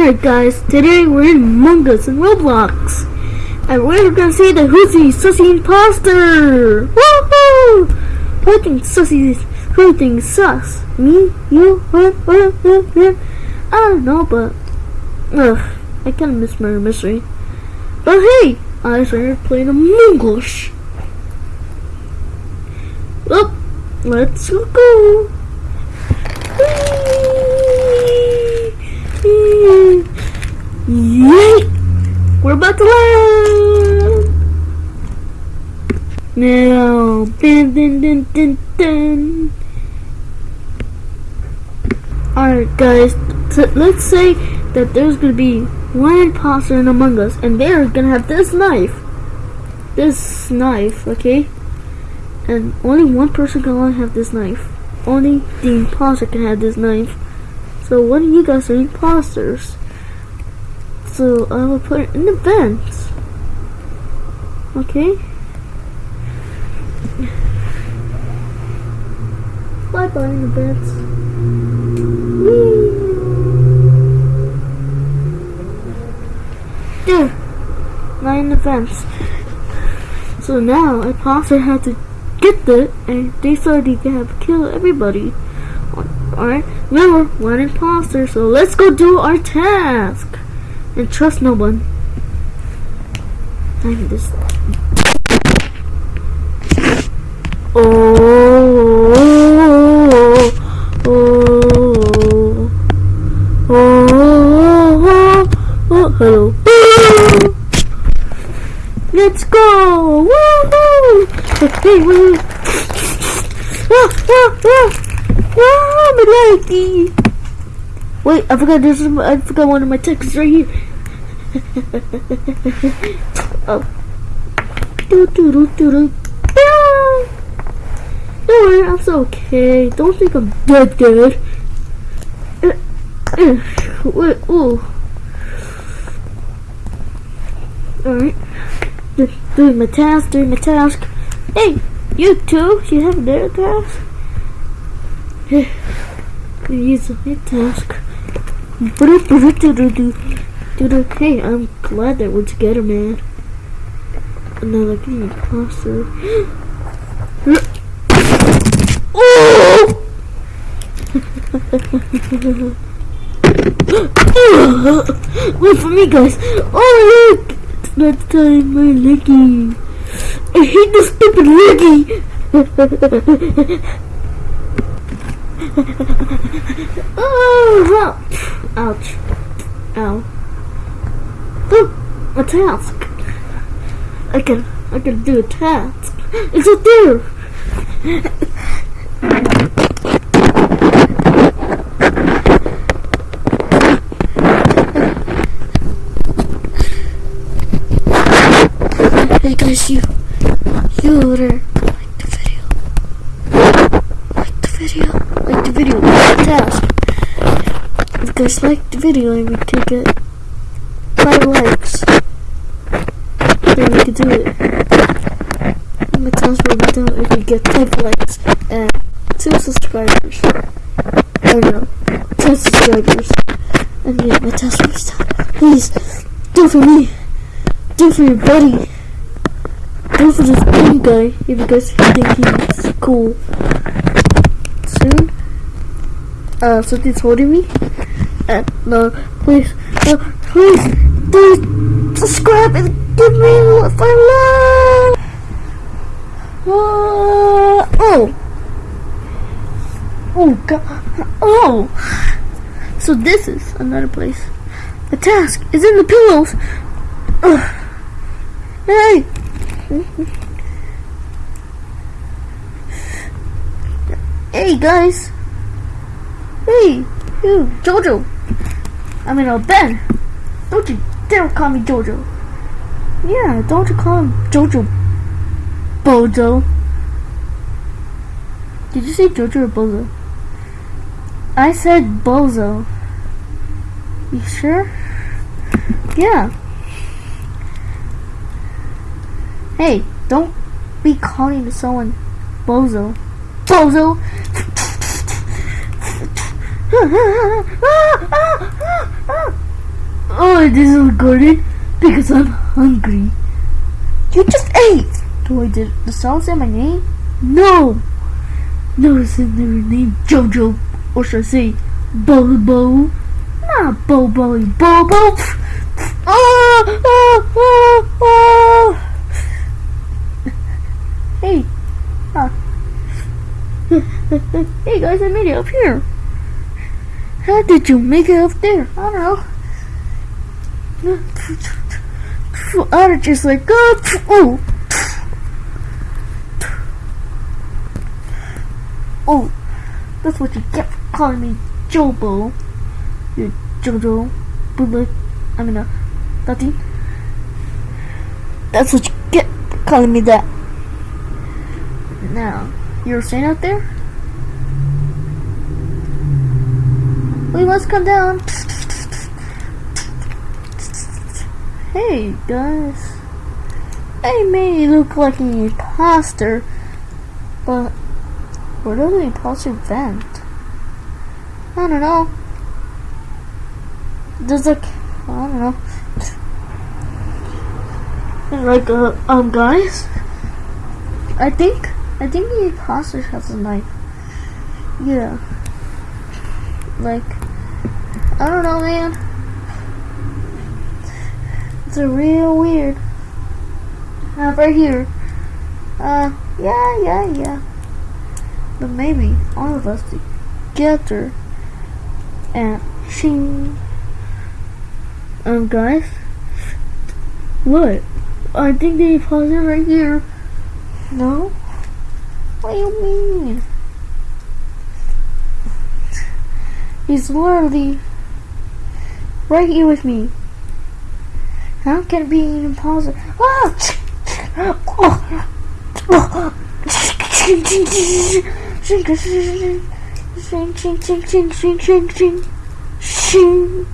Alright guys, today we're in Among Us in Roblox. And we're gonna see the Whoosy Sussy Imposter! Woohoo! Who thinks Sussy who thinks sus? Me? You? What? What? What? I don't know, but ugh, I kinda miss Murder Mystery. But hey, I started playing Among Us. Well, let's go! Yay! We're about to land! Now, dun dun dun dun dun. Alright guys, let's say that there's gonna be one imposter in Among Us and they're gonna have this knife. This knife, okay? And only one person can only have this knife. Only the imposter can have this knife. So what of you guys are imposters. So I will put it in the vents. Okay? Bye bye in the vents. Whee! There! Not in the vents. So now imposter had to get there and they could have killed everybody. Alright, remember, one imposter, so let's go do our task. And trust no one. I'm this. Oh, oh, oh, oh, oh, hello. Let's go! Woohoo! Hey, wait, Ah, ah, ah! Ah, my lady! Wait, I forgot this. is I forgot one of my texts right here. oh. Do do do do do. Don't worry, I'm so okay. Don't think I'm dead dead. Uh, uh, wait, ooh. Alright. Doing my task, doing my task. Hey, you too? you have another task? Use my task. Hey, I'm glad that we're together, man. Another getting closer. Wait for me, guys. Oh, look! It's not time my leggy. I hate this stupid leggy. oh, ouch. Ow. Oh, a task. I can, I can do a task. It's up there. Guys, you, you over there, like the video, like the video, like the video, like the task. If you guys like the video and we can get five likes, then we can do it. And my task will be done if we get five likes and two subscribers. I don't know, ten subscribers. And yeah, my will be done. Please, do for me. Do for your buddy. Do for this new guy if you guys think he's cool. Soon. Uh, something's holding me. And no, please, no, please, do subscribe and give me five love. Uh, oh, oh god, oh. So this is another place. The task is in the pillows. Ugh. Hey. Hey guys. Hey, you, Jojo. I mean, uh, Ben. Don't you dare call me Jojo. Yeah, don't you call him Jojo. Bozo. Did you say Jojo or Bozo? I said Bozo. You sure? Yeah. Hey, don't be calling someone Bozo. Bozo! oh, this is recorded? Because I'm hungry. You just ate! Do I did the song say my name? No! No, it's in their name Jojo. Or should I say Bobo? Not Bobo, Bobo! Ah, ah, ah, ah. Hey! Ah. hey guys, I made it up here. How did you make it up there? I don't know. I just like, oh, oh, that's what you get calling me Jobo. You Jojo, bullet. I mean, uh, nothing. That's what you get calling me that. Now, you're staying out there? We must come down. Hey guys, I may look like an imposter, but does the imposter vent? I don't know. There's like, I don't know. Like, uh, um, guys, I think, I think the imposter has a knife. Yeah. Like, I don't know, man. It's a real weird. Uh, right here. Uh, yeah, yeah, yeah. But maybe all of us together and shing. Um, guys. What? I think they paused it right here. No? What do you mean? He's literally right here with me. How can it be an impossible? Ah! Oh! Oh! Shing, shing, shing, shing, shing, shing, shing. Shing.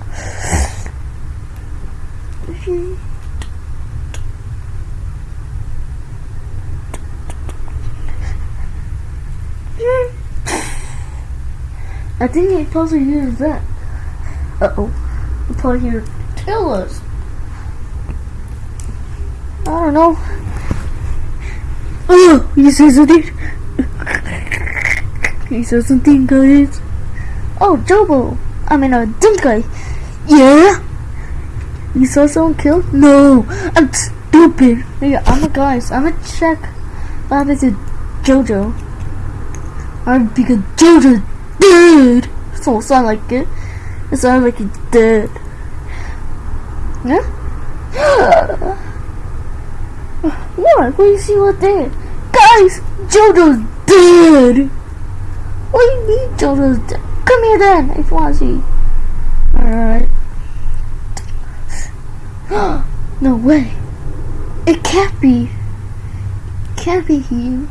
I think you're supposed to use that. Uh oh. You're supposed us. I don't know. Oh, you said it he says something, guys. Oh, Jobo. I mean, a uh, guy. Yeah? You saw someone killed? No, I'm stupid. Yeah, I'm a guys. I'm gonna check what happened to Jojo. I'm because Jojo dead. It don't sound like it. It sounds like he's dead. Yeah? what? What do you see what there? Guys, Jojo's dead. What do you mean dead? Come here then, if you want to see. Alright. no way. It can't be. It can't be him.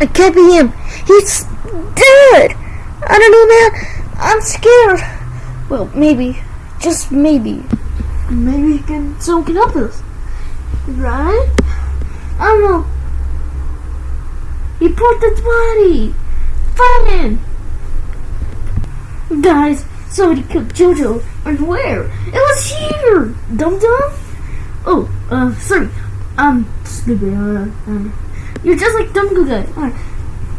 It can't be him. He's dead. I don't know, man. I'm scared. Well, maybe. Just maybe. Maybe he can, someone can help us. Right? I don't know. He put the body. Find him. Guys, somebody killed Jojo. And where? It was here. Dum dum. Oh, uh, sorry. I'm stupid. Uh, uh, you're just like dumb guy. Alright.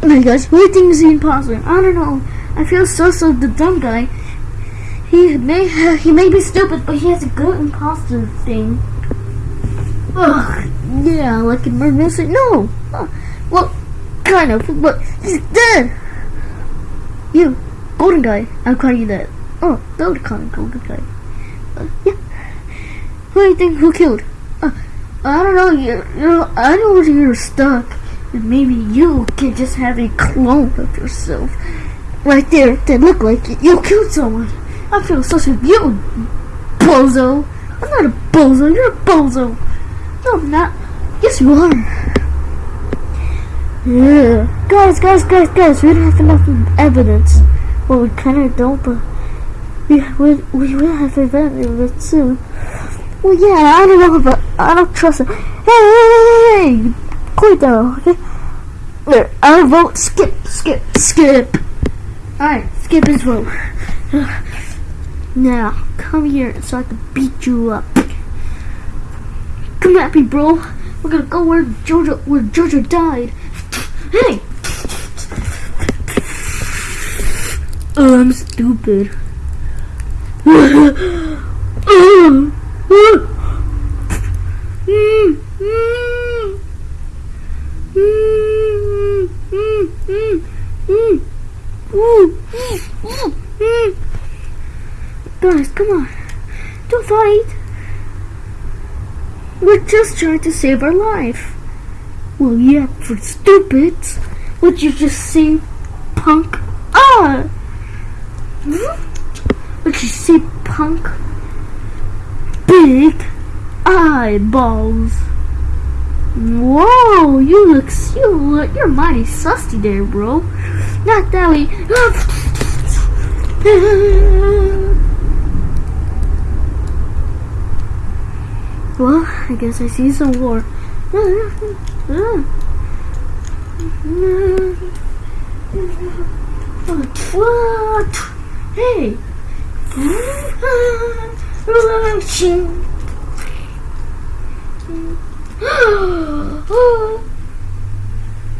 Hey guys, who do you think is the imposter? I don't know. I feel so so the dumb guy. He may have, he may be stupid, but he has a good imposter thing. Ugh, yeah, like in Murder. No, uh, well, kind of, but he's dead. You, golden guy. I'm calling you that. Oh, don't call me golden guy. Uh, yeah. Who do you think who killed? Uh, I don't know. You, you know, I know you're stuck. Maybe you can just have a clone of yourself right there that look like you, you killed someone. I feel such a you bozo. I'm not a bozo. You're a bozo. No, I'm not. Yes, you are. Yeah, guys, guys, guys, guys. We don't have enough evidence. Well, we kind of don't, but we we we will have evidence soon. Well, yeah, I don't know, but I don't trust it. Hey, hey, hey, hey, quit though, okay? There, I vote skip, skip, skip. Alright, skip his vote. Now, come here so I can beat you up. Come at me, bro. We're gonna go where Jojo, where Jojo died. Hey! Oh, I'm stupid. Guys, come on. Don't fight. We're just trying to save our life. Well, yeah, for stupids. Would you just say, punk? Ah! Would you say, punk? Big eyeballs. Whoa, you look, you look, you're mighty susty there, bro. Not that way. well, I guess I see some more. What? Hey.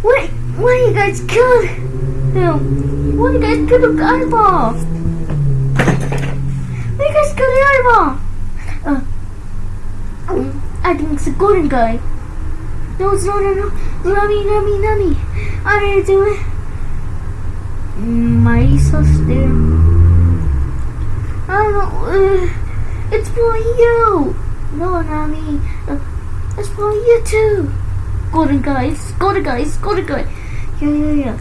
what? Why you guys killed him? Why you guys killed the eyeball? Why you guys killed the eyeball? Uh, I think it's a golden guy. No, not. No, no. Lummy, nummy, nummy. I didn't do it. Mighty sus there. I don't know. Uh, it's for you. No, me. Uh, it's for you too. Golden guys, golden guys, golden guy. Yeah, yeah, yeah.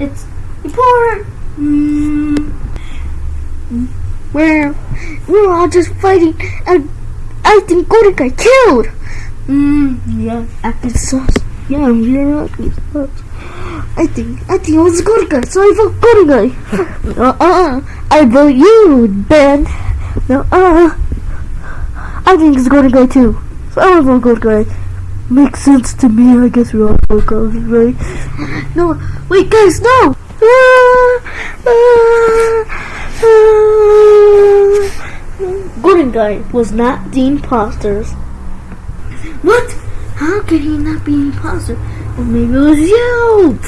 It's important. Mm. Where we're all just fighting, and I think golden guy killed. Mm, yeah, sus. Yeah, you're acting sus. I think, I think it was a good guy, so I vote good guy. uh-uh, I vote you, Ben. No, uh, I think it's good guy too. So I vote good guy. Makes sense to me, I guess we all vote good, right? No, wait guys, no! Uh, uh, Golden guy was not the imposters. What? How can he not be imposter? Well, maybe it was you!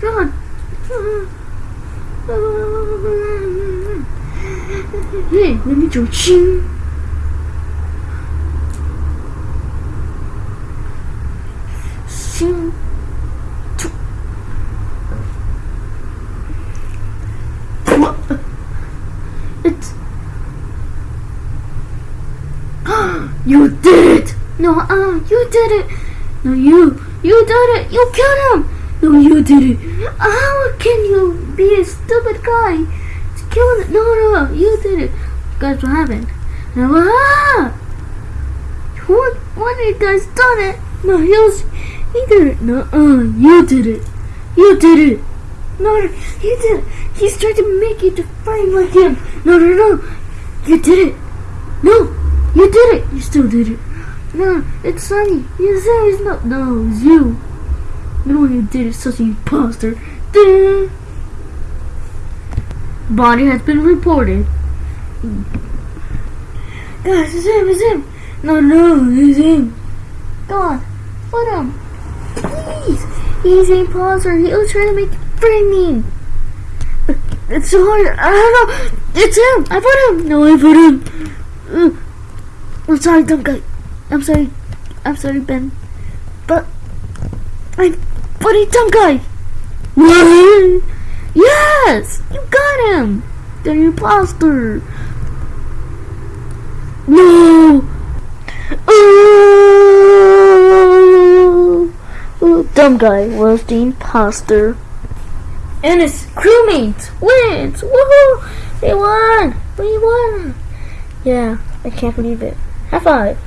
God. Hey, let me ching. Ching. What? It's. you did it! No, uh, you did it! No, you! You did it! You killed him! No, you did it! How can you be a stupid guy? To kill him? No, no, no, you did it! Guys, what happened? No, ah! What? One of you guys done it! No, he was. He did it! No, uh, you did it! You did it! No, he did it! He's trying to make you to fight like him! No, no, no! You did it! No! You did it! You still did it! No, it's Sunny. You said it's not. No, it's you. No, you did it, such an imposter. Da. Body has been reported. Guys, it's him, it's him. No, no, it's him. Come on, put him. Please. He's an imposter. He was trying to make free me. It's so hard. I don't know. It's him. I put him. No, I put him. Uh, I'm sorry, dumb guy. I'm sorry. I'm sorry, Ben. But I'm funny dumb guy. Yes, you got him. The imposter. No. Oh, oh, dumb guy was the imposter. And his crewmates wins. Woohoo! They won. We won. Yeah, I can't believe it. High five.